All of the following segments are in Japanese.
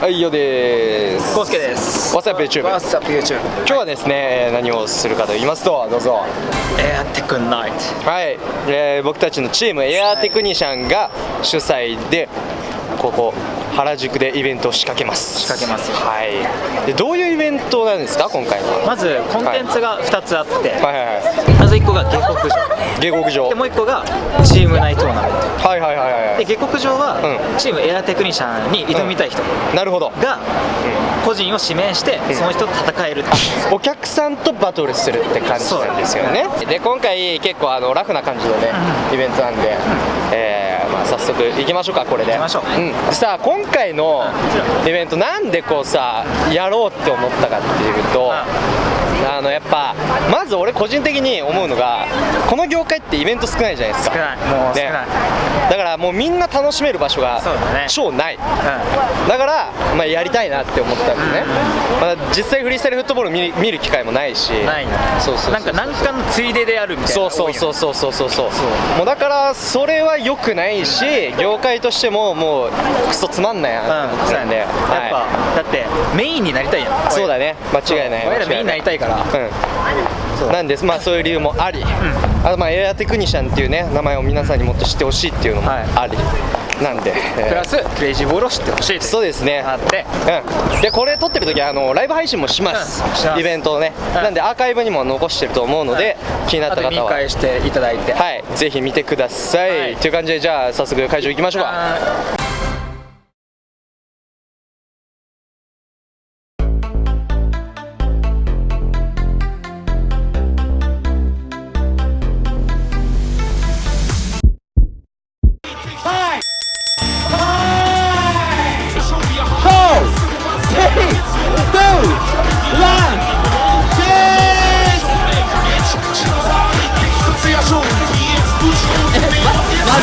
はい、よです。コスケです。ワッサップ YouTube? ワッサップ YouTube? 今日はですね、何をするかと言いますと、どうぞ。エアテクナイト。はい、えー、僕たちのチームエアテクニシャンが主催で、ここ原宿でイベントを仕掛けます。仕掛けますはい。で、どういうイベントなんですか、今回は？まずコンテンツが2つあって、はいはいはまず1個が下克上。い。下克上。でもう1個がチーム内トーナメント。はいはいはいはい。で下克上は、うんチームエアテクニシャンに挑みたい人なるほど。が個人を指名して、その人と戦えるお客さんとバトルするって感じなんですよねで今回結構あのラフな感じのね、イベントなんで、えー速行きましょうかこれで。行きましょう。うん、でさ今回のイベントなんでこうさやろうって思ったかっていうと、あのやっぱまず俺個人的に思うのがこの業界ってイベント少ないじゃないですか。少ない。もう少ない、ね。だからもうみんな楽しめる場所が超ない。うん。だから、まあ、やりたいなって思ったんでね、まあ、実際フリースタイルフットボール見る見る機会もないし。ないね。そうそうなんか何かのついででやるみたいなそうそうそうそうそうそう。そう。もうだからそれは良くないし業界としてももうクソつまんないなうんって思ってたんで、やっぱ、はだってメインになりたいやん。い、そうだね。間違いない。俺らメインになりたいからうん、なんです。まあそういう理由もあり、あとまあエアテクニシャンっていうね名前を皆さんにもっと知ってほしいっていうのもはい。あり、なんで、えー。プラスクレイジーボールを知ってほしいそうですね。あって。うん、でこれ撮ってる時はあのライブ配信もします,、うん。します。イベントをね、うんなんでアーカイブにも残してると思うので、気になった方は。返していただいて。はい。ぜひ見てください、はい。という感じでじゃあ早速会場行きましょうか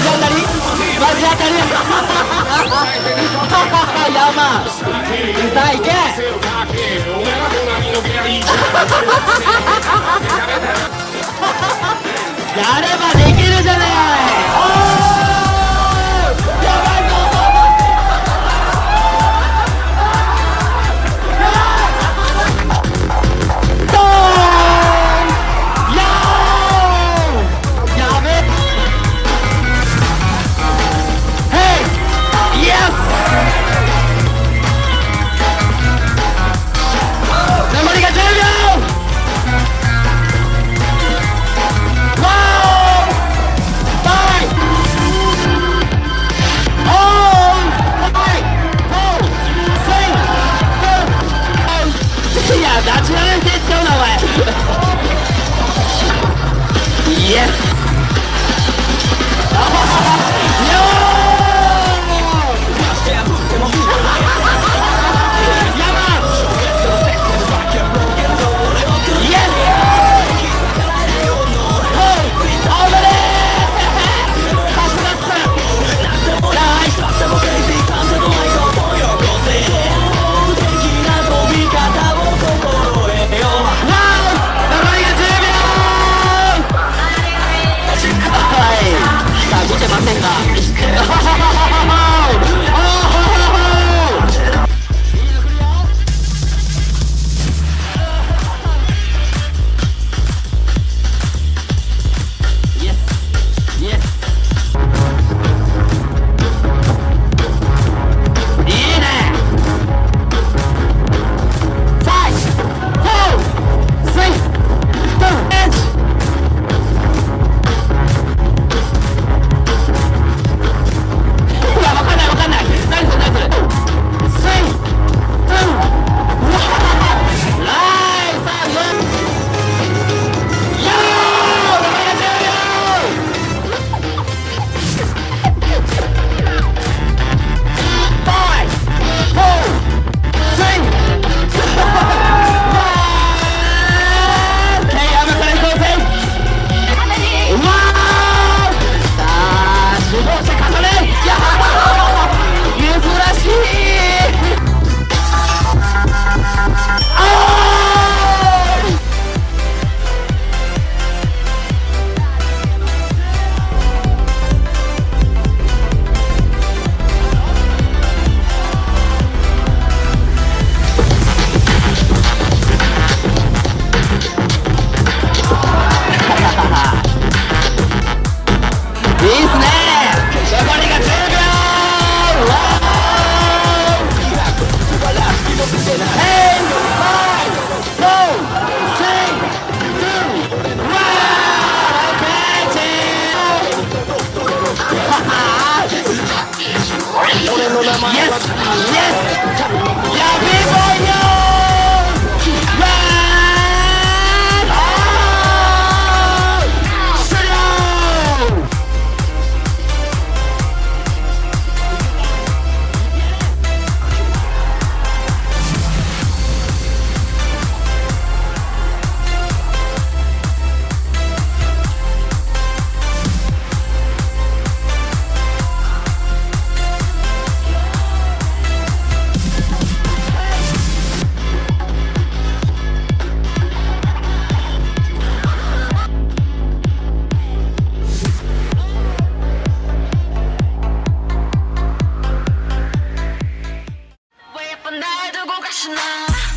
Vai, ali, Vai, Jacarí! Yama! Sai, quer? Yes, yes. professional